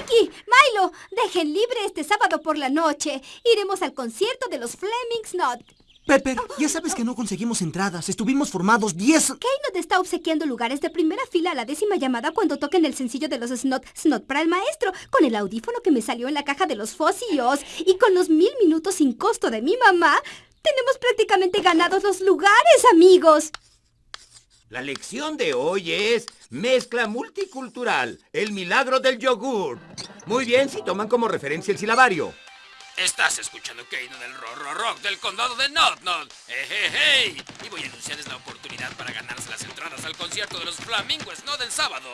Hickey, Milo, dejen libre este sábado por la noche. Iremos al concierto de los Flemings Not. Pepper, ya sabes que no conseguimos entradas. Estuvimos formados 10... Keynote está obsequiando lugares de primera fila a la décima llamada cuando toquen el sencillo de los Snot, Snot para el maestro, con el audífono que me salió en la caja de los Fossios y con los mil minutos sin costo de mi mamá. Tenemos prácticamente ganados los lugares, amigos. La lección de hoy es mezcla multicultural, el milagro del yogur. Muy bien si toman como referencia el silabario. Estás escuchando Keino del Rock Rock Rock del condado de Not Not. ¡Hey, Y voy a anunciarles la oportunidad para ganarse las entradas al concierto de los Flamingos No del sábado.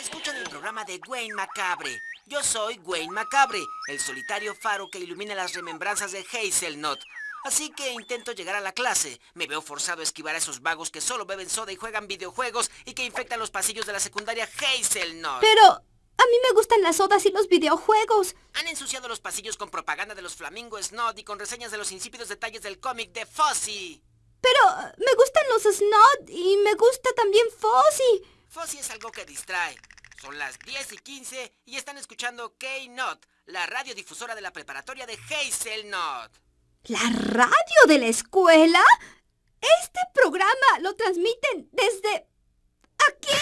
Escuchan el programa de Wayne Macabre. Yo soy Wayne Macabre, el solitario faro que ilumina las remembranzas de Hazelnut. Así que intento llegar a la clase. Me veo forzado a esquivar a esos vagos que solo beben soda y juegan videojuegos y que infectan los pasillos de la secundaria Hazelnut. Pero a mí me gustan las sodas y los videojuegos. Han ensuciado los pasillos con propaganda de los Flamingo Snot y con reseñas de los insípidos detalles del cómic de Fozzie. Pero me gustan los Snot y me gusta también Fozzie. Fozzie es algo que distrae. Son las 10 y 15 y están escuchando K-Not, la radiodifusora de la preparatoria de Hazelnut. ¿La radio de la escuela? Este programa lo transmiten desde... ¿Aquí?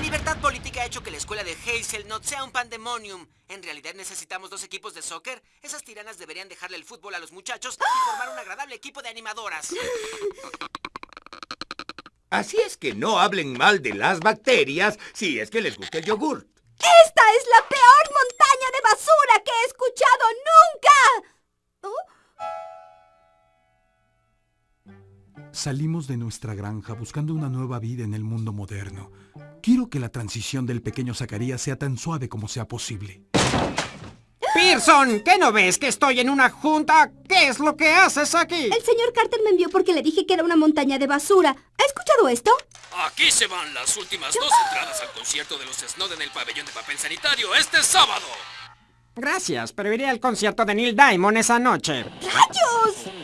libertad política ha hecho que la escuela de Hazelnut sea un pandemonium. ¿En realidad necesitamos dos equipos de soccer? Esas tiranas deberían dejarle el fútbol a los muchachos y formar un agradable equipo de animadoras. Así es que no hablen mal de las bacterias si es que les gusta el yogur. ¡Esta es la peor montaña de basura que he escuchado nunca! Salimos de nuestra granja buscando una nueva vida en el mundo moderno. Quiero que la transición del pequeño Zacarías sea tan suave como sea posible. Pearson, ¿qué no ves que estoy en una junta? ¿Qué es lo que haces aquí? El señor Carter me envió porque le dije que era una montaña de basura. ¿Ha escuchado esto? Aquí se van las últimas dos entradas al concierto de los Snow en el pabellón de papel sanitario este sábado. Gracias, pero iré al concierto de Neil Diamond esa noche. ¡Rayos!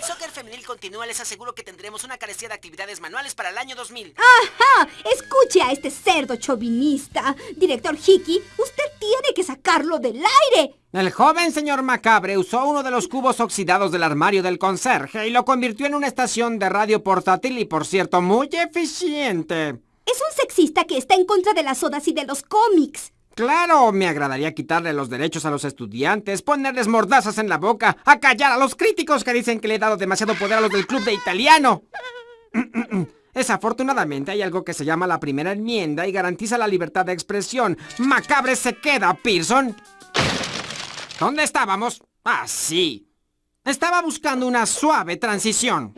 El soccer femenil continúa, les aseguro que tendremos una carecía de actividades manuales para el año 2000. ¡Ajá! Escuche a este cerdo chauvinista. Director Hickey, usted tiene que sacarlo del aire. El joven señor Macabre usó uno de los cubos oxidados del armario del conserje y lo convirtió en una estación de radio portátil y, por cierto, muy eficiente. Es un sexista que está en contra de las sodas y de los cómics. Claro, me agradaría quitarle los derechos a los estudiantes, ponerles mordazas en la boca, acallar a los críticos que dicen que le he dado demasiado poder a los del club de italiano. Desafortunadamente hay algo que se llama la primera enmienda y garantiza la libertad de expresión. Macabre se queda, Pearson. ¿Dónde estábamos? Ah, sí. Estaba buscando una suave transición.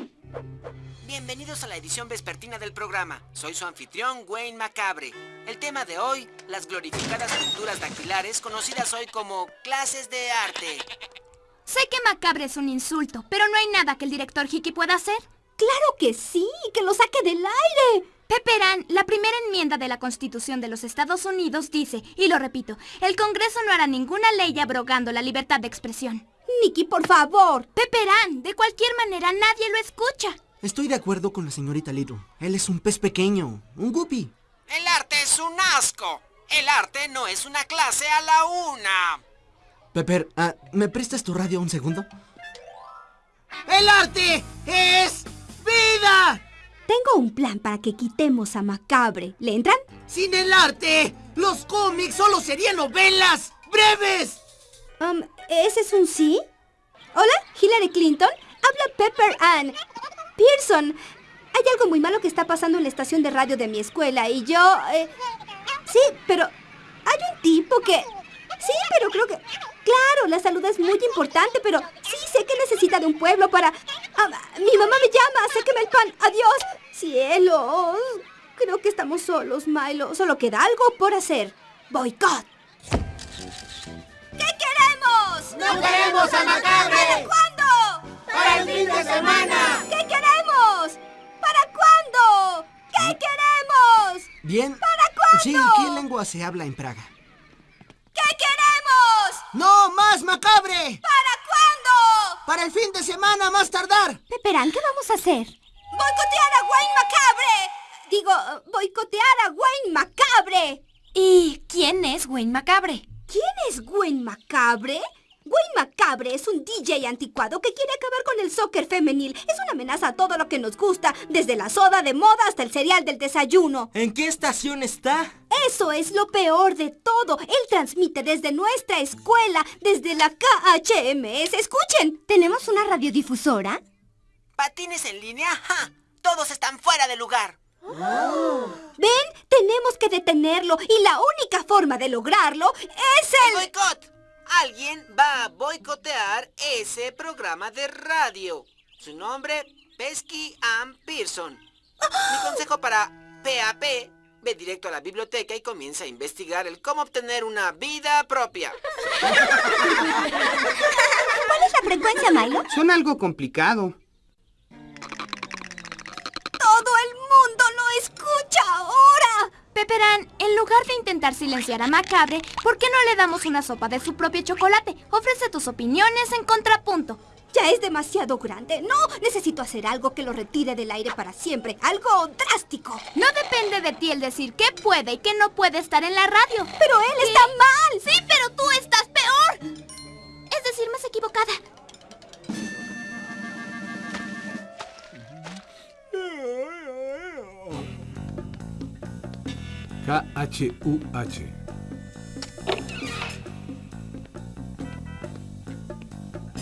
Bienvenidos a la edición vespertina del programa. Soy su anfitrión, Wayne Macabre. El tema de hoy, las glorificadas pinturas dactilares, conocidas hoy como clases de arte. Sé que macabre es un insulto, pero no hay nada que el director Hickey pueda hacer. ¡Claro que sí! ¡Que lo saque del aire! Pepperán, la primera enmienda de la Constitución de los Estados Unidos dice, y lo repito, el Congreso no hará ninguna ley abrogando la libertad de expresión. Nicky, por favor. Pepperán, de cualquier manera nadie lo escucha. Estoy de acuerdo con la señorita Little. Él es un pez pequeño, un guppy. El arte es un asco. El arte no es una clase a la una. Pepper, ah, ¿me prestas tu radio un segundo? ¡El arte es vida! Tengo un plan para que quitemos a Macabre. ¿Le entran? Sin el arte, los cómics solo serían novelas breves. Um, ¿Ese es un sí? Hola, Hillary Clinton. Habla Pepper Ann. Pearson, hay algo muy malo que está pasando en la estación de radio de mi escuela y yo... Eh, sí, pero hay un tipo que... Sí, pero creo que... Claro, la salud es muy importante, pero sí sé que necesita de un pueblo para... Ah, mi mamá me llama, sáqueme el pan. Adiós. Cielos. Creo que estamos solos, Milo. Solo queda algo por hacer. Boicot. ¿Qué queremos? ¡No queremos a Macabre! ¿Cuándo? ¡Para el fin de semana! ¿Qué queremos? ¿Qué queremos? Bien. ¿Para cuándo? Sí, ¿qué lengua se habla en Praga? ¿Qué queremos? ¡No más macabre! ¿Para cuándo? Para el fin de semana, más tardar. Peperán, ¿qué vamos a hacer? ¡Boicotear a Wayne Macabre! Digo, boicotear a Wayne Macabre. ¿Y quién es Wayne Macabre? ¿Quién es Wayne Macabre? Wayne Macabre es un DJ anticuado que quiere acabar con el soccer femenil. Es una amenaza a todo lo que nos gusta, desde la soda de moda hasta el cereal del desayuno. ¿En qué estación está? Eso es lo peor de todo. Él transmite desde nuestra escuela, desde la KHMS. Escuchen, ¿tenemos una radiodifusora? ¿Patines en línea? ¡Ja! Todos están fuera de lugar. Ven, tenemos que detenerlo y la única forma de lograrlo es ¡El el... boicot! Alguien va a boicotear ese programa de radio. Su nombre, Pesky Ann Pearson. Mi consejo para PAP, ve directo a la biblioteca y comienza a investigar el cómo obtener una vida propia. ¿Cuál es la frecuencia, Milo? Suena algo complicado. Ahora. Pepperan, en lugar de intentar silenciar a Macabre, ¿por qué no le damos una sopa de su propio chocolate? Ofrece tus opiniones en contrapunto. Ya es demasiado grande. No, necesito hacer algo que lo retire del aire para siempre. Algo drástico. No depende de ti el decir qué puede y qué no puede estar en la radio. Pero él está mal. Sí, pero tú estás peor. Es decir, más equivocada. K-H-U-H.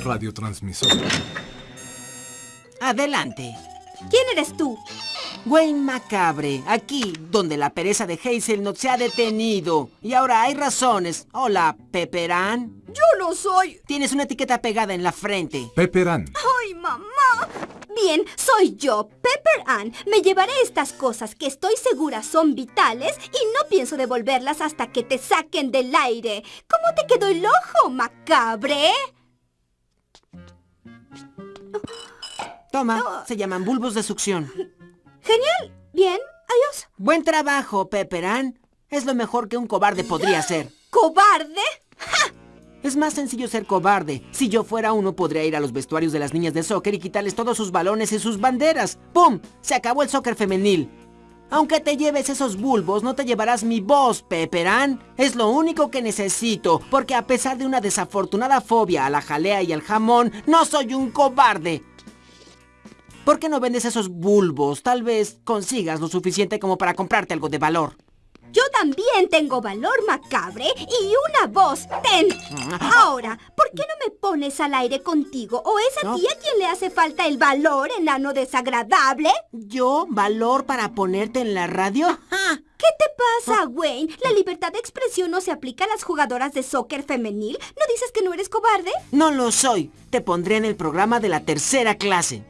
Radiotransmisor. Adelante. ¿Quién eres tú? Wayne Macabre, aquí, donde la pereza de Hazelnut se ha detenido. Y ahora hay razones. Hola, Pepperan. Yo no soy. Tienes una etiqueta pegada en la frente. Pepperan. ¡Ay, mamá! Bien, soy yo, Pepper Ann. Me llevaré estas cosas que estoy segura son vitales y no pienso devolverlas hasta que te saquen del aire. ¿Cómo te quedó el ojo, macabre? Toma, se llaman bulbos de succión. Genial. Bien, adiós. Buen trabajo, Pepperan. Es lo mejor que un cobarde podría hacer. ¿Cobarde? Es más sencillo ser cobarde. Si yo fuera uno, podría ir a los vestuarios de las niñas de soccer y quitarles todos sus balones y sus banderas. ¡Pum! Se acabó el soccer femenil. Aunque te lleves esos bulbos, no te llevarás mi voz, Pepperan. Es lo único que necesito, porque a pesar de una desafortunada fobia a la jalea y al jamón, no soy un cobarde. ¿Por qué no vendes esos bulbos? Tal vez consigas lo suficiente como para comprarte algo de valor. Yo también tengo valor macabre y una voz. Ten. Ahora, ¿por qué no me pones al aire contigo? ¿O es a No. ti a quien le hace falta el valor, enano desagradable? ¿Yo? ¿Valor para ponerte en la radio? ¡Ja! ¿Qué te pasa, Wayne? ¿La libertad de expresión no se aplica a las jugadoras de soccer femenil? ¿No dices que no eres cobarde? No lo soy. Te pondré en el programa de la tercera clase.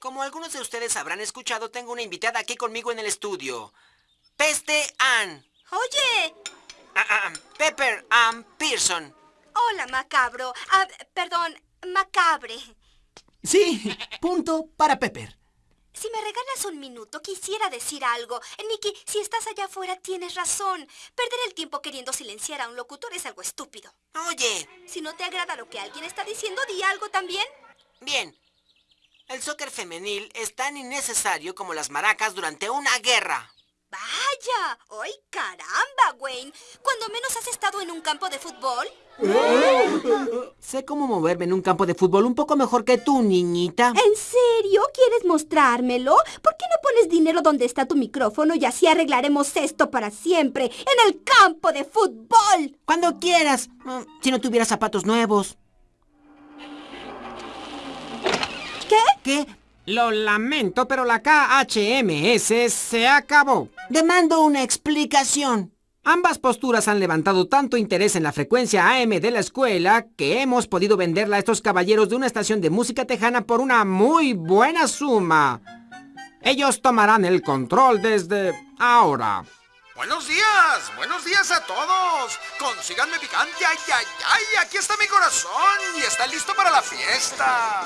Como algunos de ustedes habrán escuchado, tengo una invitada aquí conmigo en el estudio. Peste Ann. Oye. Ah, ah, Pepper Ann Pearson. Hola, macabro. Ah, perdón, macabre. Sí, punto para Pepper. Si me regalas un minuto, quisiera decir algo. Nicky, si estás allá afuera, tienes razón. Perder el tiempo queriendo silenciar a un locutor es algo estúpido. Oye, Si no te agrada lo que alguien está diciendo, di algo también. bien. El soccer femenil es tan innecesario como las maracas durante una guerra. Vaya. ¡Ay, caramba, Wayne! ¿Cuando menos has estado en un campo de fútbol? Sé cómo moverme en un campo de fútbol un poco mejor que tú, niñita. ¿En serio? ¿Quieres mostrármelo? ¿Por qué no pones dinero donde está tu micrófono y así arreglaremos esto para siempre? ¡En el campo de fútbol! Cuando quieras. Mm, Si no tuviera zapatos nuevos. ¿Qué? ¿Qué? Lo lamento, pero la KHMS se acabó. Demando una explicación. Ambas posturas han levantado tanto interés en la frecuencia AM de la escuela que hemos podido venderla a estos caballeros de una estación de música tejana por una muy buena suma. Ellos tomarán el control desde ahora. Buenos días, buenos días a todos. Consíganme picante, ay, ay, ay, aquí está mi corazón y está listo para la fiesta.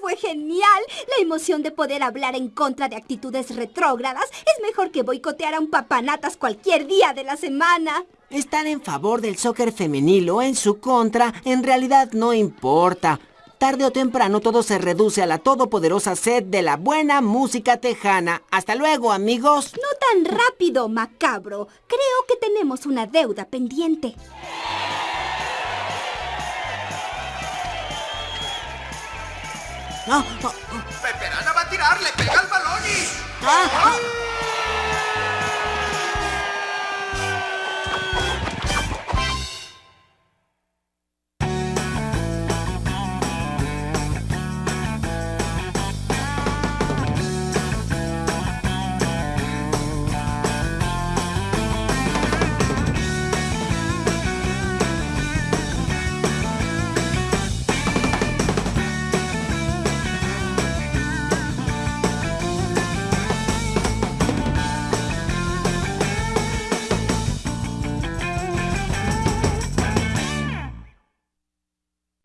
Fue genial. La emoción de poder hablar en contra de actitudes retrógradas es mejor que boicotear a un papanatas cualquier día de la semana. Estar en favor del soccer femenil o en su contra en realidad no importa. Tarde o temprano todo se reduce a la todopoderosa sed de la buena música tejana. Hasta luego, amigos. No tan rápido, macabro. Creo que tenemos una deuda pendiente. Peperana va a tirar, le pega al balón y... Ah, ah.